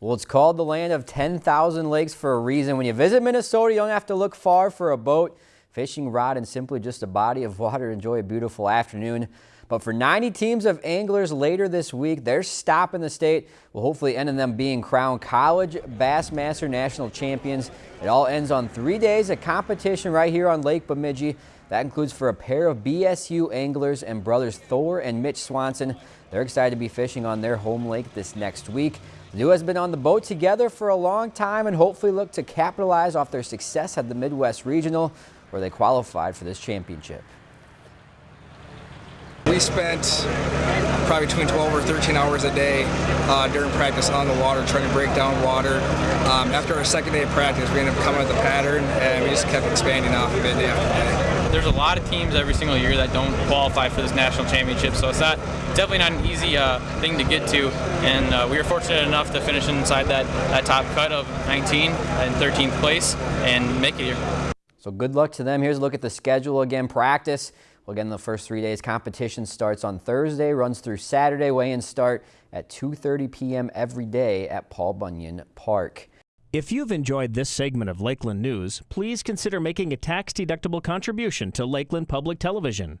Well, it's called the land of 10,000 lakes for a reason. When you visit Minnesota, you don't have to look far for a boat, fishing rod, and simply just a body of water enjoy a beautiful afternoon. But for 90 teams of anglers later this week, their stop in the state will hopefully end in them being crowned College Bassmaster National Champions. It all ends on three days of competition right here on Lake Bemidji. That includes for a pair of BSU anglers and brothers Thor and Mitch Swanson. They're excited to be fishing on their home lake this next week. The duo has been on the boat together for a long time and hopefully look to capitalize off their success at the Midwest Regional where they qualified for this championship. We spent probably between 12 or 13 hours a day uh, during practice on the water, trying to break down water. Um, after our second day of practice, we ended up coming with a pattern, and we just kept expanding off of it day after day. There's a lot of teams every single year that don't qualify for this national championship, so it's not definitely not an easy uh, thing to get to. And uh, we were fortunate enough to finish inside that, that top cut of 19 and 13th place and make it here. So good luck to them. Here's a look at the schedule again. Practice well, again, the first three days competition starts on Thursday, runs through Saturday. Weigh-ins start at 2.30 p.m. every day at Paul Bunyan Park. If you've enjoyed this segment of Lakeland News, please consider making a tax-deductible contribution to Lakeland Public Television.